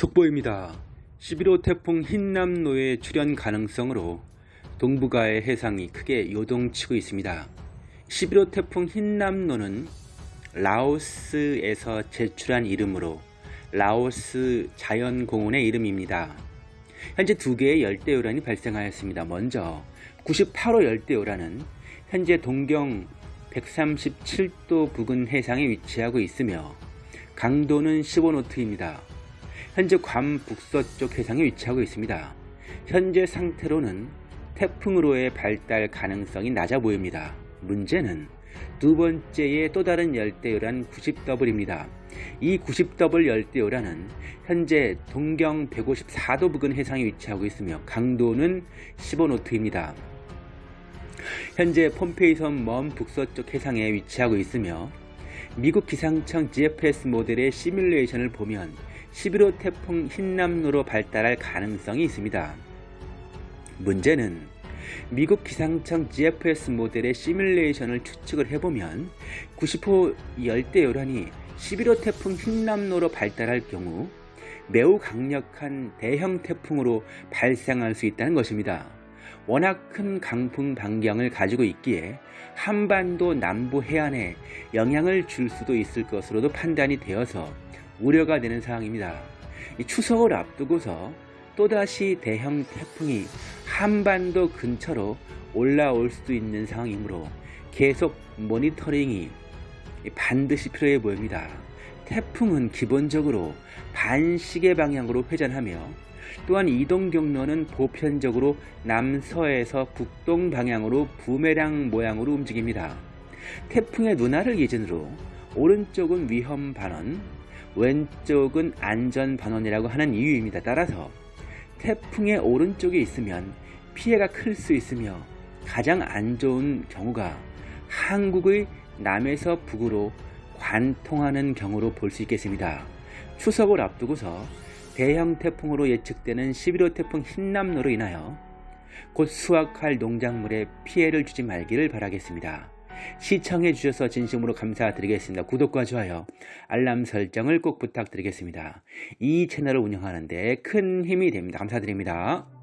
속보입니다. 11호 태풍 흰남노의 출현 가능성으로 동북아의 해상이 크게 요동치고 있습니다. 11호 태풍 흰남노는 라오스에서 제출한 이름으로 라오스 자연공원의 이름입니다. 현재 두 개의 열대요란이 발생하였습니다. 먼저 98호 열대요란은 현재 동경 137도 부근 해상에 위치하고 있으며 강도는 15노트입니다. 현재 괌 북서쪽 해상에 위치하고 있습니다. 현재 상태로는 태풍으로의 발달 가능성이 낮아 보입니다. 문제는 두 번째의 또 다른 열대요란 90W입니다. 이 90W 열대요란은 현재 동경 154도 부근 해상에 위치하고 있으며 강도는 15노트입니다. 현재 폼페이섬 먼 북서쪽 해상에 위치하고 있으며 미국 기상청 GFS 모델의 시뮬레이션을 보면 11호 태풍 흰남노로 발달할 가능성이 있습니다. 문제는 미국 기상청 GFS 모델의 시뮬레이션을 추측을 해보면 90호 열대 요란이 11호 태풍 흰남노로 발달할 경우 매우 강력한 대형 태풍으로 발생할 수 있다는 것입니다. 워낙 큰 강풍 반경을 가지고 있기에 한반도 남부 해안에 영향을 줄 수도 있을 것으로도 판단이 되어서 우려가 되는 상황입니다. 추석을 앞두고서 또다시 대형 태풍이 한반도 근처로 올라올 수도 있는 상황이므로 계속 모니터링이 반드시 필요해 보입니다. 태풍은 기본적으로 반시계 방향으로 회전하며 또한 이동 경로는 보편적으로 남서에서 북동 방향으로 부메랑 모양으로 움직입니다. 태풍의 눈화를 기준으로 오른쪽은 위험 반원, 왼쪽은 안전 반원이라고 하는 이유입니다. 따라서 태풍의 오른쪽에 있으면 피해가 클 수 있으며 가장 안 좋은 경우가 한국의 남에서 북으로 관통하는 경우로 볼 수 있겠습니다. 추석을 앞두고서 대형 태풍으로 예측되는 11호 태풍 흰남노로 인하여 곧 수확할 농작물에 피해를 주지 말기를 바라겠습니다. 시청해 주셔서 진심으로 감사드리겠습니다. 구독과 좋아요, 알람 설정을 꼭 부탁드리겠습니다. 이 채널을 운영하는데 큰 힘이 됩니다. 감사드립니다.